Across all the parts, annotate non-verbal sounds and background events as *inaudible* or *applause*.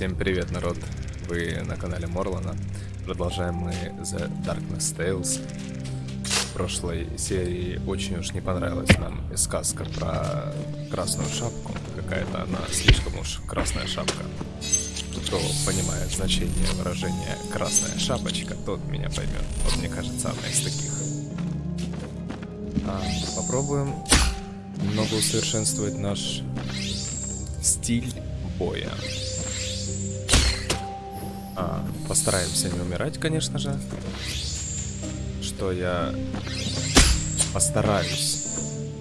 Всем привет, народ! Вы на канале Морлана. Продолжаем мы The Darkness Tales. В прошлой серии очень уж не понравилась нам сказка про красную шапку. Какая-то она слишком уж красная шапка. Кто понимает значение выражения «красная шапочка», тот меня поймет. Вот мне кажется, она из таких. А, попробуем немного усовершенствовать наш стиль боя. А, постараемся не умирать, конечно же. Что я постараюсь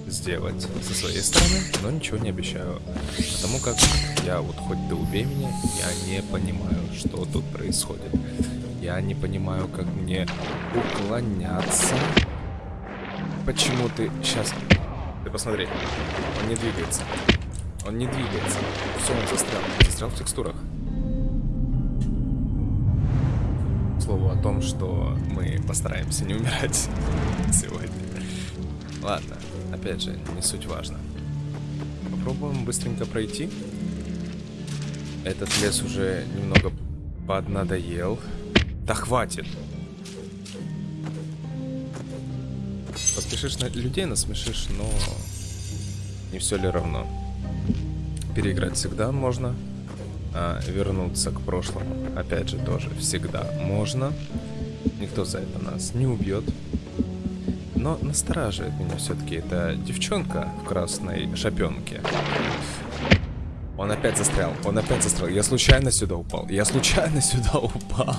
сделать со своей стороны, но ничего не обещаю. Потому как я вот хоть ты убей меня, я не понимаю, что тут происходит. Я не понимаю, как мне уклоняться. Почему ты... Сейчас. Ты посмотри. Он не двигается. Он не двигается. Все, он застрял. Застрял в текстурах. Слову о том, что мы постараемся не умирать *laughs* сегодня. Ладно, опять же, не суть важно. Попробуем быстренько пройти. Этот лес уже немного поднадоел. Да хватит! Поспешишь на людей, насмешишь, но не все ли равно. Переиграть всегда можно, а, вернуться к прошлому, опять же, тоже всегда можно. Никто за это нас не убьет. Но настораживает меня все-таки эта девчонка в красной шапенке. Он опять застрял, он опять застрял. Я случайно сюда упал, я случайно сюда упал.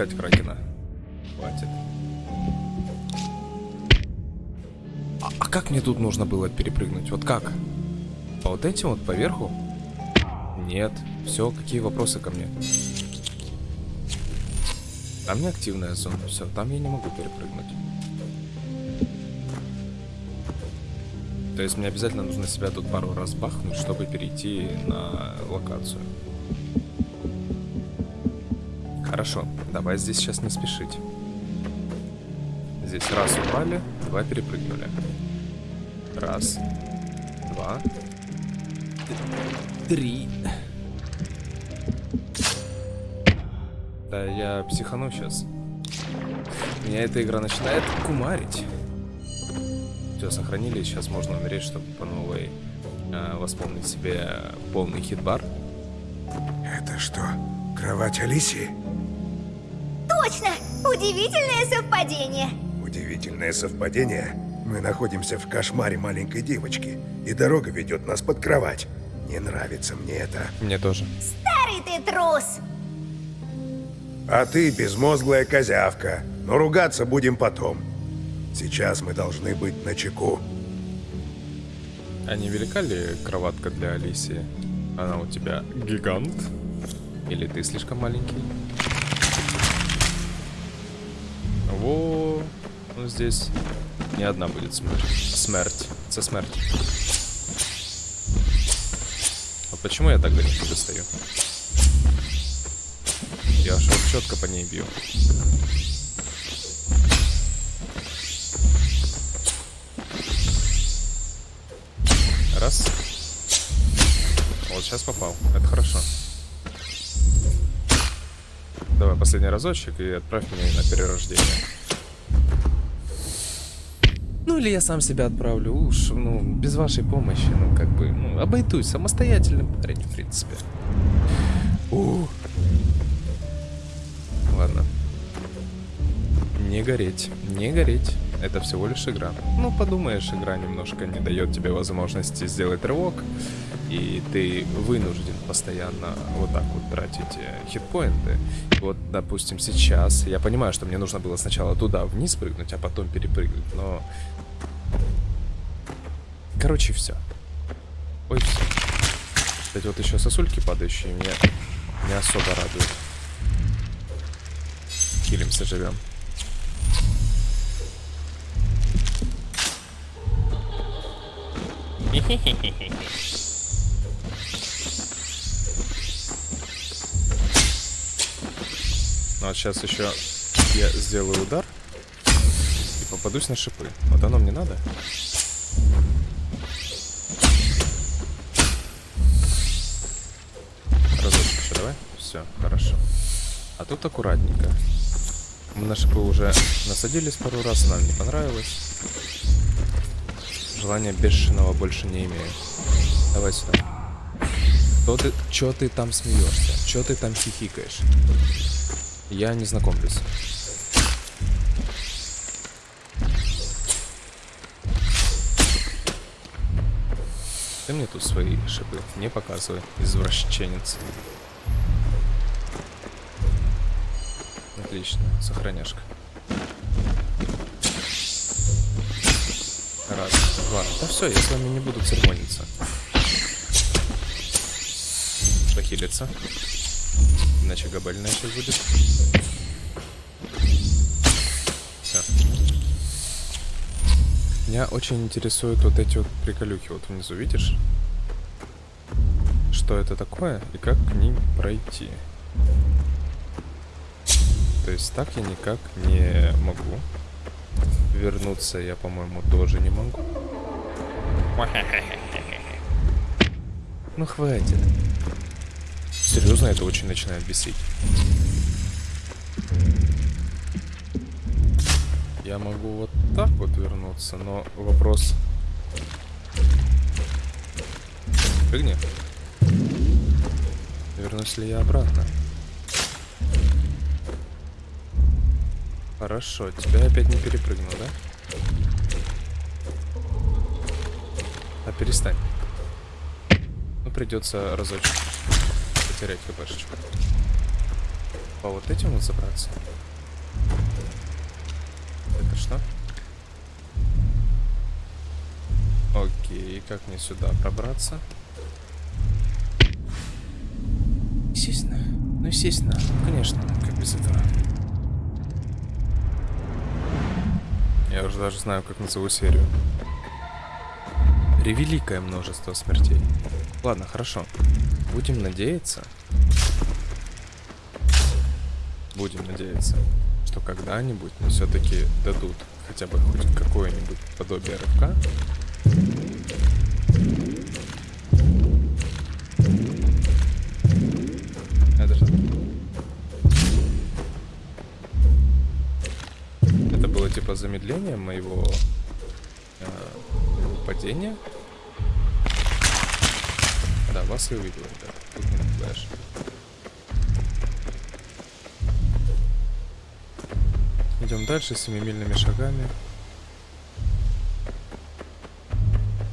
Выпускать Кракена. Хватит. А, а как мне тут нужно было перепрыгнуть? Вот как? По вот этим вот поверху? Нет. Все, какие вопросы ко мне? Там не активная зона. Все, там я не могу перепрыгнуть. То есть мне обязательно нужно себя тут пару раз бахнуть, чтобы перейти на локацию. Хорошо, давай здесь сейчас не спешить. Здесь раз упали, два перепрыгнули. Раз, два, три. Да, я психану сейчас. Меня эта игра начинает кумарить. Все, сохранили, сейчас можно умереть, чтобы по новой э, восполнить себе полный хитбар. Это что, кровать Алисии? Удивительное совпадение. Удивительное совпадение? Мы находимся в кошмаре маленькой девочки, и дорога ведет нас под кровать. Не нравится мне это. Мне тоже. Старый ты трус! А ты безмозглая козявка. Но ругаться будем потом. Сейчас мы должны быть на чеку. А не велика ли кроватка для Алисии? Она у тебя гигант? Или ты слишком маленький? Во, ну здесь не одна будет смерть. Смерть. Это смерть. Вот почему я так далеко достаю? Я аж вот четко по ней бью. Раз. Вот сейчас попал. Это хорошо. Давай последний разочек и отправь меня на перерождение. Или я сам себя отправлю, уж, ну, без вашей помощи, ну, как бы, ну, обойдусь, самостоятельным парень, в принципе. У. Ладно. Не гореть, не гореть. Это всего лишь игра. Ну, подумаешь, игра немножко не дает тебе возможности сделать рывок и ты вынужден постоянно вот так вот тратить э, хитпоинты. Вот, допустим, сейчас я понимаю, что мне нужно было сначала туда вниз прыгнуть, а потом перепрыгнуть, но... Короче, все. Ой, все. Кстати, вот еще сосульки падающие меня не особо радуют. Хилимся, живем. Ну, а вот сейчас еще я сделаю удар и попадусь на шипы. Вот оно мне. Надо. Тут аккуратненько. Мы на шипы уже насадились пару раз, нам не понравилось. Желания бешеного больше не имею. Давай сюда. Что ты, чё ты там смеешься? Чё ты там хихикаешь? Я не знакомлюсь. Ты мне тут свои шипы не показывай, извращенец. Отлично, сохраняшка. Раз, два. Да все, я с вами не буду церемониться. Похилиться. Иначе габельная сейчас будет. Все. Меня очень интересуют вот эти вот приколюхи. Вот внизу, видишь? Что это такое и как к ним пройти? То есть так я никак не могу. Вернуться я, по-моему, тоже не могу. *laughs* Ну хватит. Серьезно, это очень начинает бесить. Я могу вот так вот вернуться, но вопрос... Прыгни. Вернусь ли я обратно? Хорошо, тебя опять не перепрыгнул, да? А перестань. Ну, придется разочек потерять хпшечку. По вот этим вот забраться. Это что? Окей, как мне сюда пробраться? Естественно. Ну, естественно. Конечно, как без этого. Я уже даже знаю, как назову серию. Ревеликое множество смертей. Ладно, хорошо. Будем надеяться. Будем надеяться, что когда-нибудь все-таки дадут хотя бы хоть какое-нибудь подобие рывка. Типа замедление моего э, падения. Да, вас и увидел, ребят. Тут не напугаешь. Идем дальше семимильными шагами.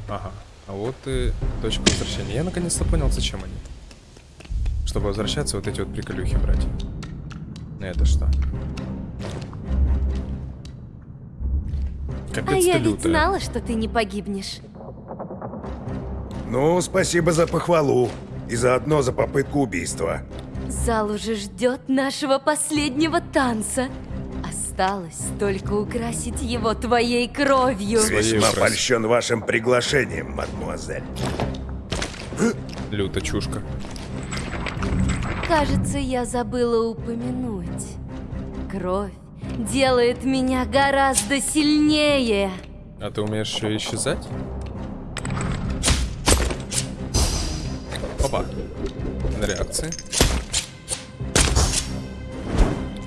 Ага. А вот и точка возвращения. Я наконец-то понял, зачем они. Чтобы возвращаться, вот эти вот приколюхи брать. Это что? Капец А я ведь лютая. знала, что ты не погибнешь. Ну, спасибо за похвалу. И заодно за попытку убийства. Зал уже ждет нашего последнего танца. Осталось только украсить его твоей кровью. Весьма польщен вашим приглашением, мадмуазель. Люта чушка. Кажется, я забыла упомянуть. Кровь делает меня гораздо сильнее. А ты умеешь еще исчезать? Опа. На реакции.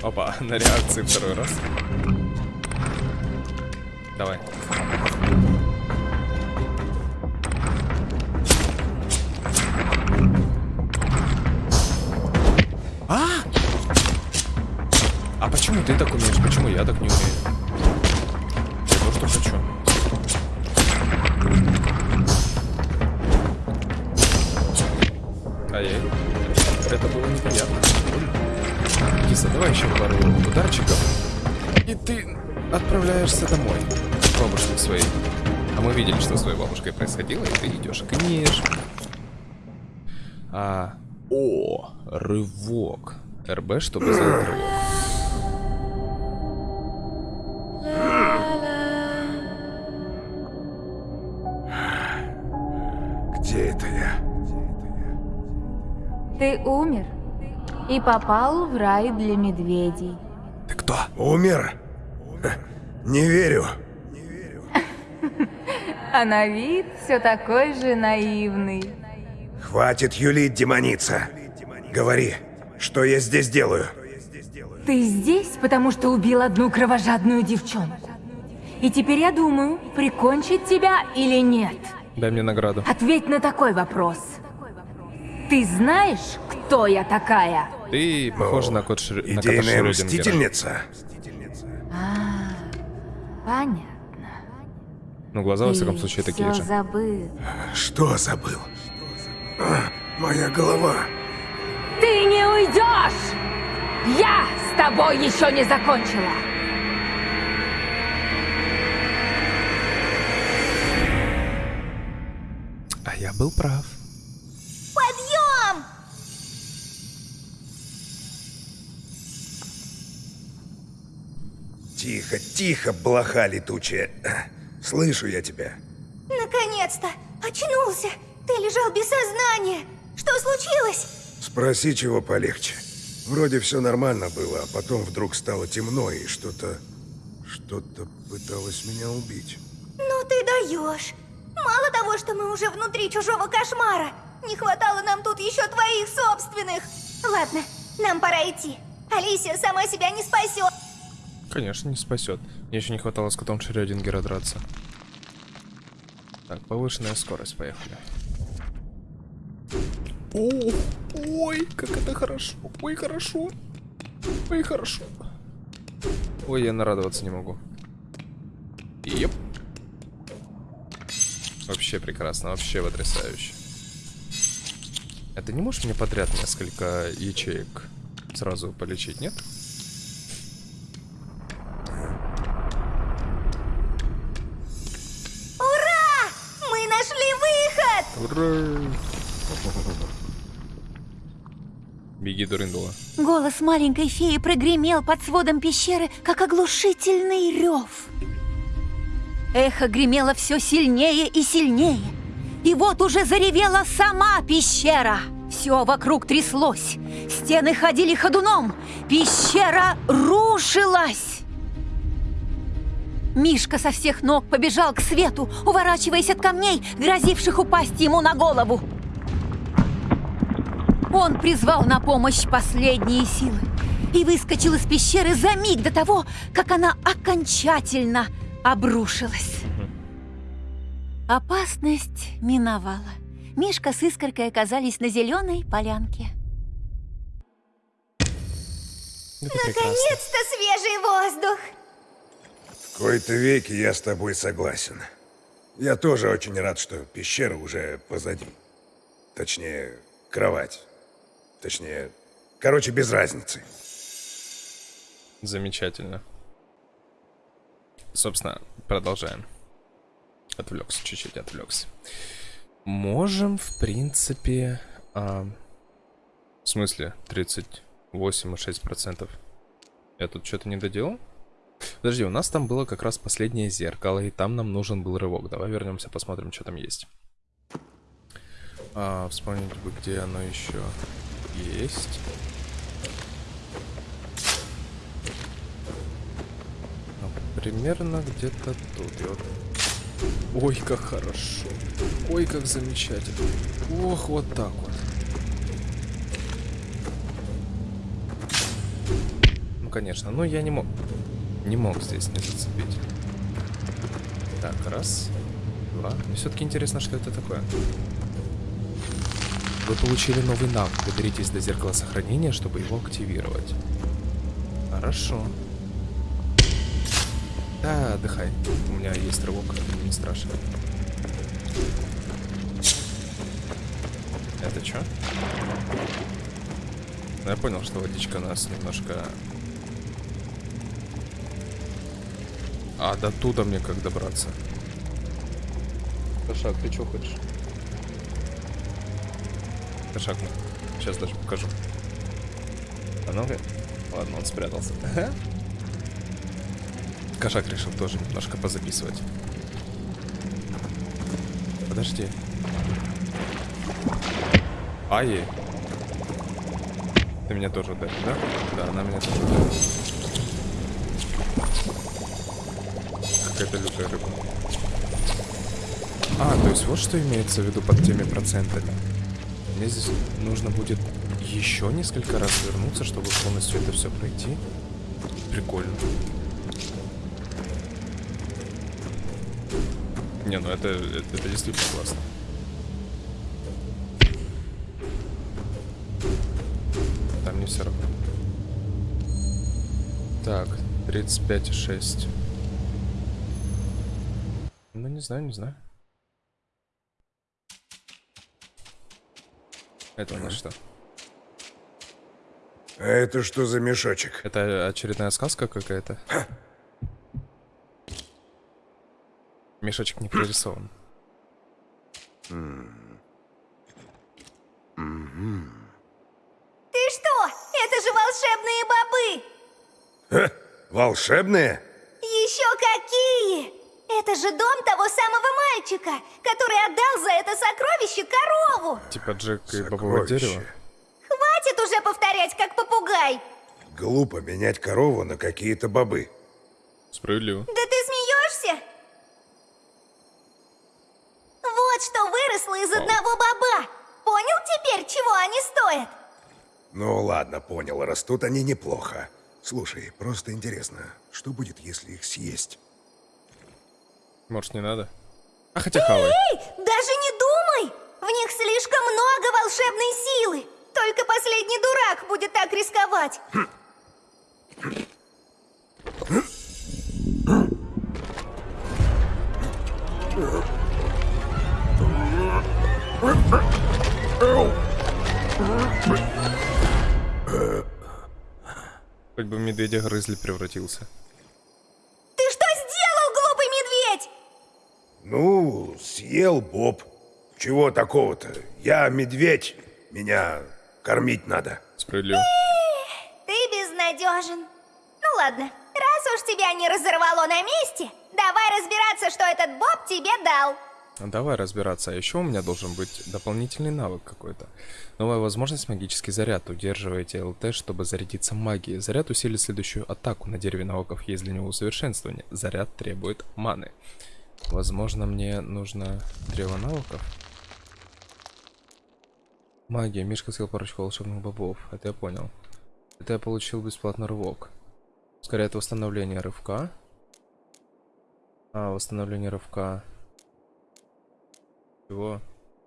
Опа, *laughs* на реакции второй раз. Давай. А! Почему ты так умеешь? Почему я так не умею? Я то, что хочу. Ай-яй. Это было неприятно. Киса, давай еще пару ударчиков. И ты отправляешься домой. К бабушке своей. А мы видели, что с твоей бабушкой происходило, и ты идешь к ниш. А, о, рывок. РБ, чтобы сделать рывок. Где это я? Ты умер и попал в рай для медведей. Ты кто? Умер? Не верю. *laughs* А на вид все такой же наивный. Хватит юлить, демоница. Говори, что я здесь делаю? Ты здесь, потому что убил одну кровожадную девчонку. И теперь я думаю, прикончить тебя или нет. Дай мне награду. Ответь на такой вопрос. Ты знаешь, кто я такая? Ты похожа на кот Шр... на Идейная Шрёдингера. мстительница? А, понятно. Ну, глаза, во всяком случае, Ты такие же. забыл. Что забыл? А, моя голова. Ты не уйдешь! Я с тобой еще не закончила! Был прав. Подъем! Тихо, тихо, блоха летучая. Слышу я тебя. Наконец-то! Очнулся! Ты лежал без сознания! Что случилось? Спроси, чего полегче. Вроде все нормально было, а потом вдруг стало темно и что-то... Что-то пыталось меня убить. Ну ты даешь! Мало того, что мы уже внутри чужого кошмара, не хватало нам тут еще твоих собственных. Ладно, нам пора идти. Алисия сама себя не спасет. Конечно, не спасет. Мне еще не хватало с котом Шрёдингера драться. Так, повышенная скорость, поехали. О, ой, как это хорошо. Ой, хорошо. Ой, хорошо. Ой, я нарадоваться не могу. Еп. Вообще прекрасно, вообще потрясающе. А ты не можешь мне подряд несколько ячеек сразу полечить, нет? Ура! Мы нашли выход! Ура! Беги, Дуриндула. Голос маленькой феи прогремел под сводом пещеры, как оглушительный рев. Эхо гремело все сильнее и сильнее. И вот уже заревела сама пещера. Все вокруг тряслось. Стены ходили ходуном. Пещера рушилась. Мишка со всех ног побежал к свету, уворачиваясь от камней, грозивших упасть ему на голову. Он призвал на помощь последние силы и выскочил из пещеры за миг до того, как она окончательно обрушилась. Опасность миновала. Мишка с Искоркой оказались на зеленой полянке. Прекрасно. Наконец-то свежий воздух! В кои-то веки я с тобой согласен. Я тоже очень рад, что пещера уже позади. Точнее, кровать. Точнее, короче, без разницы. Замечательно. Собственно, продолжаем. Отвлекся, чуть-чуть отвлекся. Можем, в принципе... а, В смысле, 38,6%? Я тут что-то не доделал? Подожди, у нас там было как раз последнее зеркало, и там нам нужен был рывок. Давай вернемся, посмотрим, что там есть. А, вспомнить бы, где оно еще есть. Ну, примерно где-то тут. Вот... Ой, как хорошо. Ой, как замечательно. Ох, вот так вот. Ну, конечно. Но я не мог... Не мог здесь не зацепить. Так, раз. Два. Все-таки интересно, что это такое. Вы получили новый навык. Доберитесь до зеркала сохранения, чтобы его активировать. Хорошо. Да, отдыхай. У меня есть рывок, не страшно. Это что? Я понял, что водичка нас немножко... А до туда мне как добраться? Кошак, ты что хочешь? Кошак, сейчас даже покажу. А ну-ка. Ладно, он спрятался. *laughs* Кошак решил тоже немножко позаписывать. Подожди. Ай. Ты меня тоже ударил, да? Да, она меня тоже. Какая-то лютая рыба. А, то есть вот что имеется в виду под теми процентами. Мне здесь нужно будет еще несколько раз вернуться, чтобы полностью это все пройти. Прикольно. Не, ну это, это, это действительно классно. Там не все равно. Так, 35,6. Ну, не знаю, не знаю. Это у нас что? А это что за мешочек? Это очередная сказка какая-то? Мешочек не прорисован. Ты что? Это же волшебные бобы! Ха, волшебные? Еще какие! Это же дом того самого мальчика, который отдал за это сокровище корову! Типа Джек и бобовое дерево. Хватит уже повторять, как попугай! Глупо менять корову на какие-то бобы. Справедливо. Да ты смеешься? Вот что выросло из одного боба! Понял теперь, чего они стоят? Ну ладно, понял, растут они неплохо. Слушай, просто интересно, что будет, если их съесть? Может, не надо? А хотя хавай. Эй, даже не думай! В них слишком много волшебной силы! Только последний дурак будет так рисковать! Хоть бы в медведя грызли превратился. Ты что сделал, глупый медведь? Ну, съел Боб. Чего такого-то? Я медведь. Меня кормить надо. Справедливо. Ты безнадежен. Ну ладно, раз уж тебя не разорвало на месте, давай разбираться, что этот Боб тебе дал. Ну, Давай разбираться. А еще у меня должен быть дополнительный навык какой-то. Новая возможность магический заряд. Удерживайте ЛТ, чтобы зарядиться магией. Заряд усилит следующую атаку. На дереве навыков есть для него усовершенствование. Заряд требует маны. Возможно, мне нужно древо навыков. Магия. Мишка съел парочку волшебных бобов. Это я понял. Это я получил бесплатно рывок. Ускоряет восстановление рывка. А, восстановление рывка. Чего?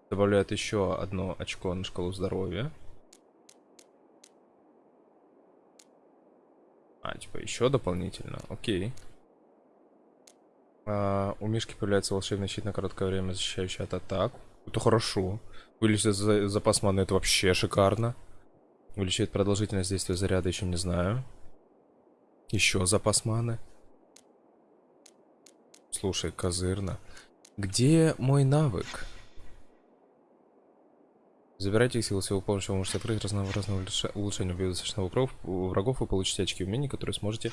Добавляет еще одно очко на шкалу здоровья. А, типа еще дополнительно. Окей. А, у Мишки появляется волшебный щит на короткое время, защищающий от атак. Это хорошо. Увеличивает за- запас маны, это вообще шикарно. Увеличивает продолжительность действия заряда, еще не знаю. Еще запас маны. Слушай, козырно. Где мой навык? Забирайте их силы своего помощи, вы можете открыть разнообразные улучше- улучшения. Убив достаточно врагов, врагов, вы получите очки умений, которые сможете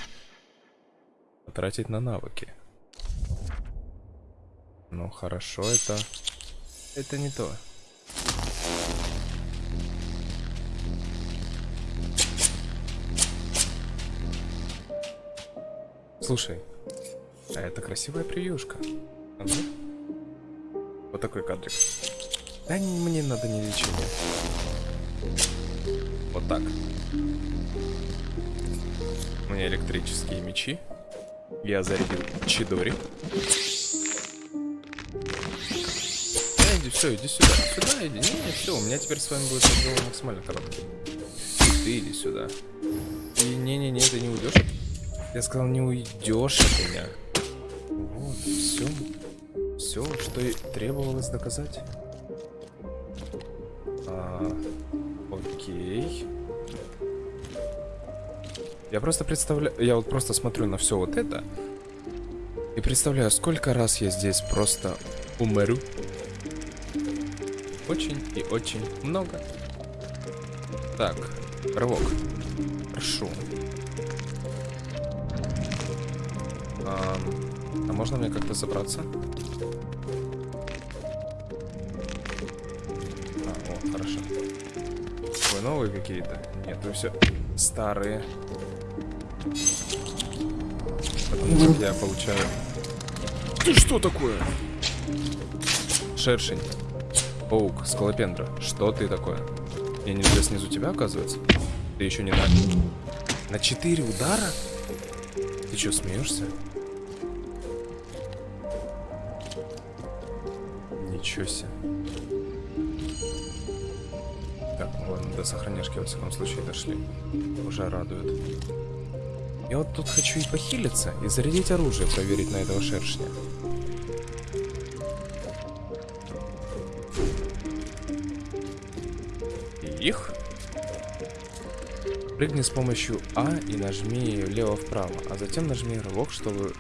потратить на навыки. Ну, хорошо, это... Это не то. Слушай, а это красивая превьюшка. Ага. Вот такой кадрик. Да не- мне надо не лечение. Вот так. У меня электрические мечи. Я зарядил Чидори. Да, иди, все, иди сюда. Сюда иди. Не, не, все, у меня теперь с вами будет разговор максимально короткий. Ты иди сюда. И не-не-не, ты не уйдешь. Я сказал, не уйдешь от меня. Вот, все. Все, что и требовалось доказать. Я просто представляю, я вот просто смотрю на все вот это и представляю, сколько раз я здесь просто умру. Очень и очень много. Так, рывок. Прошу. Ам, а можно мне как-то забраться? А, о, хорошо. Ой, новые какие-то. Нет, вы все старые. Потому как я получаю... Ты что такое? Шершень. Паук, скалопендра. Что ты такое? Я нельзя снизу тебя, оказывается? Ты еще не на... На четыре удара? Ты что, смеешься? Ничего себе. Так, ну ладно, до сохраняшки во всяком случае дошли. Уже радует. Я вот тут хочу и похилиться, и зарядить оружие, проверить на этого шершня. Их. Прыгни с помощью А и нажми влево-вправо, а затем нажми рывок, чтобы...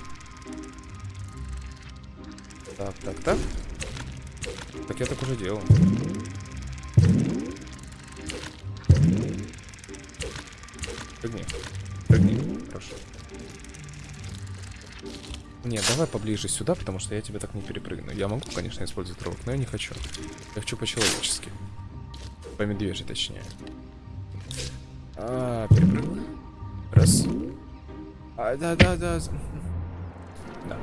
Так, так, так. Так я так уже делал. Нет, давай поближе сюда, потому что я тебя так не перепрыгну. Я могу, конечно, использовать рывок, но я не хочу. Я хочу по-человечески. По медвежьи, точнее. А, перепрыгнул. Раз. А, да, да, да. Да.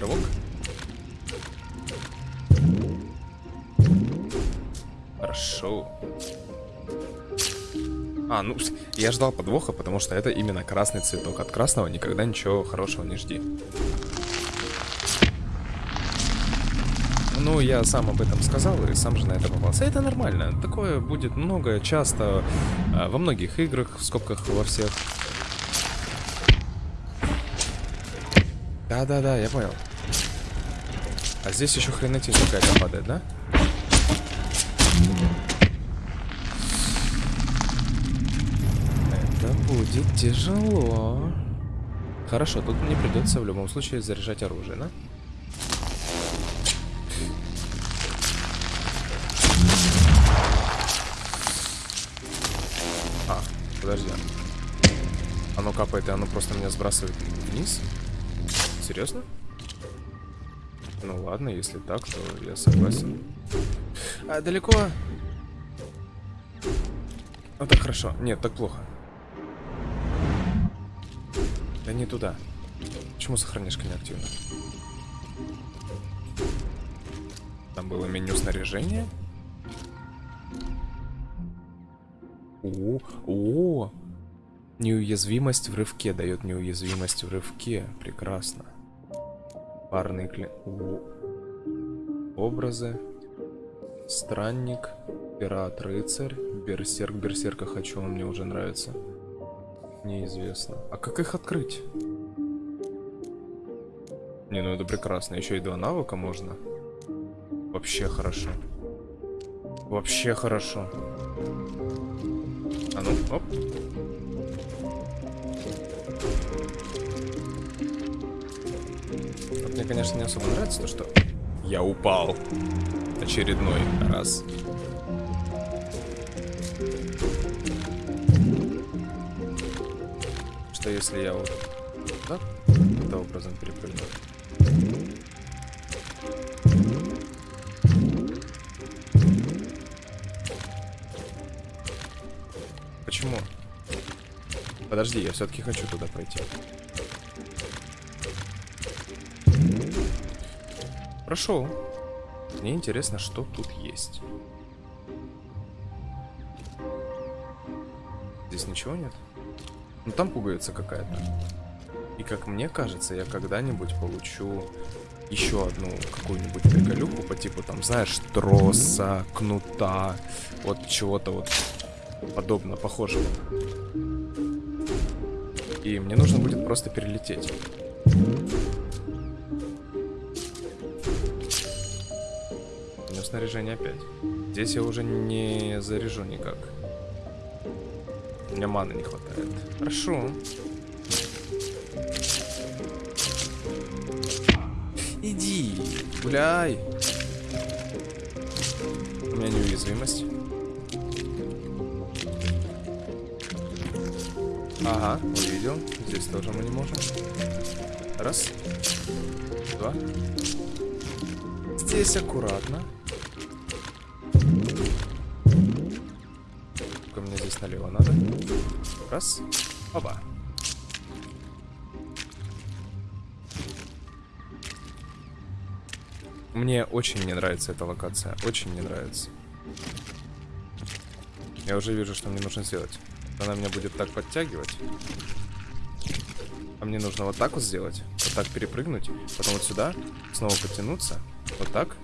Рывок. Хорошо. А, ну, я ждал подвоха, потому что это именно красный цветок. От красного никогда ничего хорошего не жди. Ну, я сам об этом сказал и сам же на это попался. Это нормально. Такое будет много, часто, а, во многих играх, в скобках во всех. Да-да-да, я понял. А здесь еще хренотень какая-то падает, да? Будет тяжело. Хорошо, тут мне придется в любом случае заряжать оружие, да? А, подожди. Оно капает, и оно просто меня сбрасывает вниз? Серьезно? Ну ладно, если так, то я согласен. А, далеко? Ну так хорошо. Нет, так плохо. Да не туда. Почему сохранишка не активна? Там было меню снаряжения. О, о, неуязвимость в рывке дает неуязвимость в рывке. Прекрасно. Парный клин. О. Образы. Странник. Пират, рыцарь. Берсерк. Берсерка хочу, он мне уже нравится. Неизвестно. А как их открыть? Не, ну это прекрасно. Еще и два навыка можно. Вообще хорошо. Вообще хорошо. А ну, оп. Вот мне, конечно, не особо нравится то, что я упал. Очередной раз. Что если я вот да, таким образом перепрыгну? Почему? Подожди, я все-таки хочу туда пойти. Прошел. Мне интересно, что тут есть. Здесь ничего нет? Ну там пуговица какая-то. И как мне кажется, я когда-нибудь получу еще одну какую-нибудь приколюху по типу там, знаешь, троса, кнута, вот чего-то вот подобно, похожего. И мне нужно будет просто перелететь. У меня снаряжение опять. Здесь я уже не заряжу никак. У меня маны не хватает. Хорошо. Иди, гуляй. У меня неуязвимость. Ага, увидел. Здесь тоже мы не можем. Раз. Два. Здесь аккуратно. Налево надо. Раз. Оба. Мне очень не нравится эта локация. Очень не нравится. Я уже вижу, что мне нужно сделать. Она меня будет так подтягивать. А мне нужно вот так вот сделать. Вот так перепрыгнуть. Потом вот сюда. Снова подтянуться. Вот так.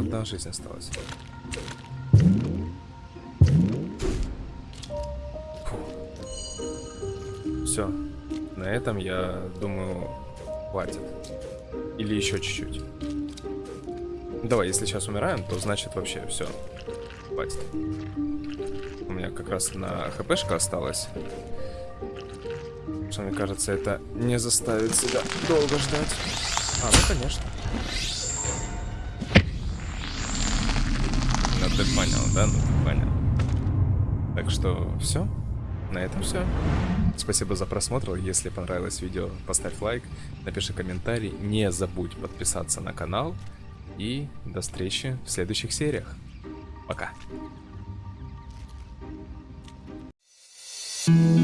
Одна жизнь осталась. Все. На этом, я думаю, хватит. Или еще чуть-чуть. Давай, если сейчас умираем, то значит вообще все. Хватит. У меня как раз на хпшка осталось. Что мне кажется, это не заставит себя долго ждать. А, ну конечно. Понял, да? Ну понял. Так что все. На этом все. Спасибо за просмотр. Если понравилось видео, поставь лайк, напиши комментарий. Не забудь подписаться на канал. И до встречи в следующих сериях. Пока. Thank